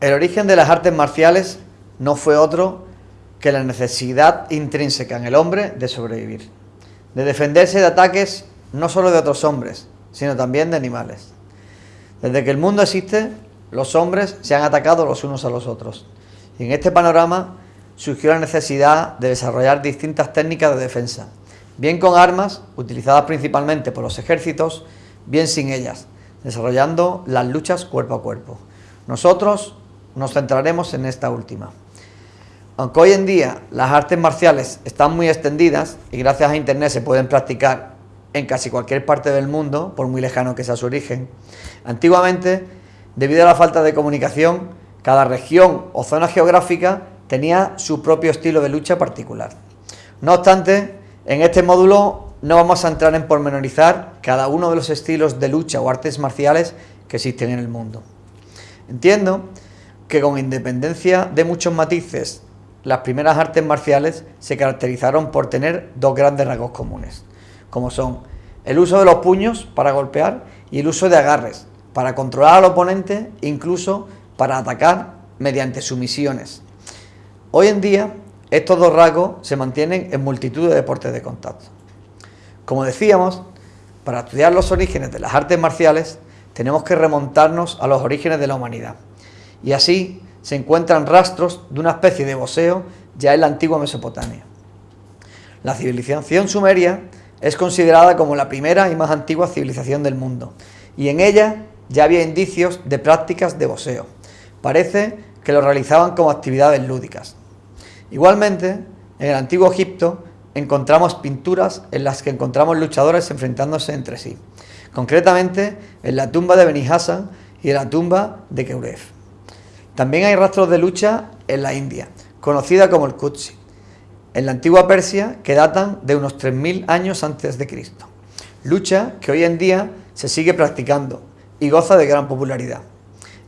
El origen de las artes marciales no fue otro que la necesidad intrínseca en el hombre de sobrevivir, de defenderse de ataques no solo de otros hombres, sino también de animales. Desde que el mundo existe, los hombres se han atacado los unos a los otros. Y en este panorama surgió la necesidad de desarrollar distintas técnicas de defensa, bien con armas, utilizadas principalmente por los ejércitos, bien sin ellas, desarrollando las luchas cuerpo a cuerpo. Nosotros nos centraremos en esta última. Aunque hoy en día las artes marciales están muy extendidas y gracias a internet se pueden practicar en casi cualquier parte del mundo, por muy lejano que sea su origen, antiguamente, debido a la falta de comunicación, cada región o zona geográfica tenía su propio estilo de lucha particular. No obstante, en este módulo no vamos a entrar en pormenorizar cada uno de los estilos de lucha o artes marciales que existen en el mundo. Entiendo que con independencia de muchos matices, las primeras artes marciales se caracterizaron por tener dos grandes rasgos comunes, como son el uso de los puños para golpear y el uso de agarres para controlar al oponente incluso para atacar mediante sumisiones. Hoy en día estos dos rasgos se mantienen en multitud de deportes de contacto. Como decíamos, para estudiar los orígenes de las artes marciales tenemos que remontarnos a los orígenes de la humanidad y así se encuentran rastros de una especie de boxeo ya en la antigua Mesopotamia. La civilización sumeria es considerada como la primera y más antigua civilización del mundo y en ella ya había indicios de prácticas de boxeo. Parece que lo realizaban como actividades lúdicas. Igualmente, en el antiguo Egipto encontramos pinturas en las que encontramos luchadores enfrentándose entre sí, concretamente en la tumba de Beni Hassan y en la tumba de Keuref. También hay rastros de lucha en la India, conocida como el Kutsi, en la antigua Persia que datan de unos 3.000 años antes de Cristo. Lucha que hoy en día se sigue practicando y goza de gran popularidad.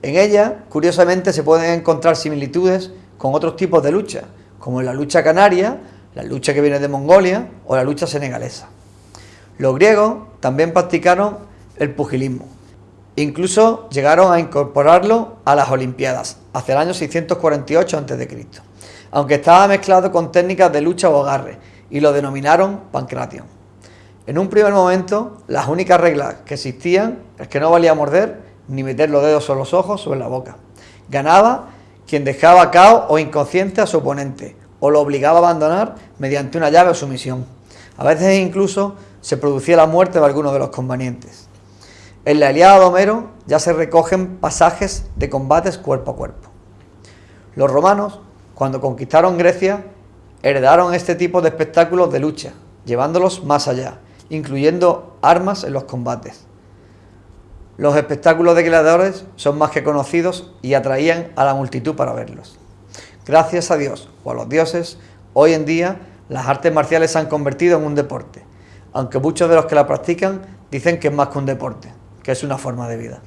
En ella, curiosamente, se pueden encontrar similitudes con otros tipos de lucha, como la lucha canaria, la lucha que viene de Mongolia o la lucha senegalesa. Los griegos también practicaron el pugilismo, Incluso llegaron a incorporarlo a las Olimpiadas, hacia el año 648 a.C., aunque estaba mezclado con técnicas de lucha o agarre, y lo denominaron pancration. En un primer momento, las únicas reglas que existían es que no valía morder ni meter los dedos en los ojos o en la boca. Ganaba quien dejaba cao o inconsciente a su oponente, o lo obligaba a abandonar mediante una llave o sumisión. A veces incluso se producía la muerte de algunos de los convenientes. En la Ilíada de Homero ya se recogen pasajes de combates cuerpo a cuerpo. Los romanos, cuando conquistaron Grecia, heredaron este tipo de espectáculos de lucha, llevándolos más allá, incluyendo armas en los combates. Los espectáculos de gladiadores son más que conocidos y atraían a la multitud para verlos. Gracias a Dios o a los dioses, hoy en día las artes marciales se han convertido en un deporte, aunque muchos de los que la practican dicen que es más que un deporte que es una forma de vida.